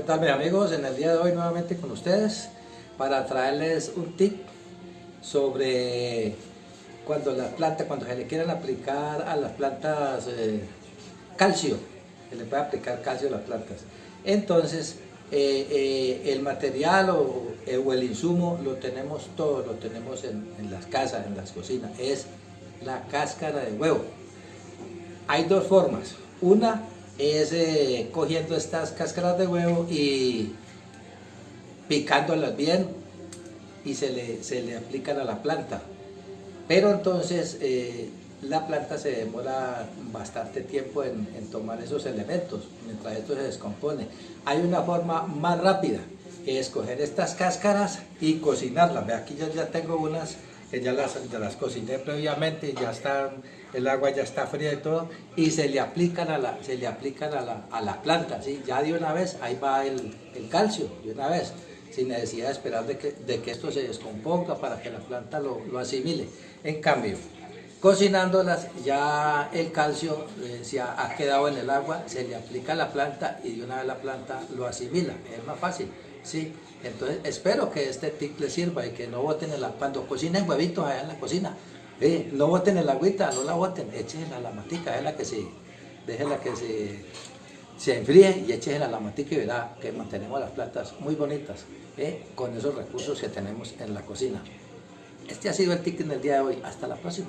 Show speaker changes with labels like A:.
A: ¿Qué tal mis amigos? En el día de hoy nuevamente con ustedes para traerles un tip sobre cuando las plantas, cuando se le quieren aplicar a las plantas eh, calcio, se le puede aplicar calcio a las plantas. Entonces, eh, eh, el material o, el insumo lo tenemos todo, lo tenemos en, en las casas, en las cocinas, es la cáscara de huevo. Hay dos formas, una es eh, cogiendo estas cáscaras de huevo y picándolas bien y se le, se le aplican a la planta. Pero entonces eh, la planta se demora bastante tiempo en, tomar esos elementos, mientras esto se descompone. Hay una forma más rápida, que es coger estas cáscaras y cocinarlas. Aquí yo ya tengo unas que ya las, las cociné previamente, ya están, el agua ya está fría y todo, y se le aplican a la, se le aplican a la, a la planta, ¿sí? ya de una vez, ahí va el, el, calcio, de una vez, sin necesidad de esperar de que, de que esto se descomponga para que la planta lo, lo asimile. En cambio, cocinándolas, ya el calcio eh, se ha, quedado en el agua, se le aplica a la planta y de una vez la planta lo asimila, es más fácil. ¿sí? Entonces espero que este tip les sirva y que no boten el cuando cocinen huevitos allá en la cocina, eh, no boten el agüita, no la boten, échenla a la matica, la que se, déjenla que se, se enfríe y échenla a la matica y verá que mantenemos las plantas muy bonitas eh, con esos recursos que tenemos en la cocina. Este ha sido el tip en el día de hoy, hasta la próxima.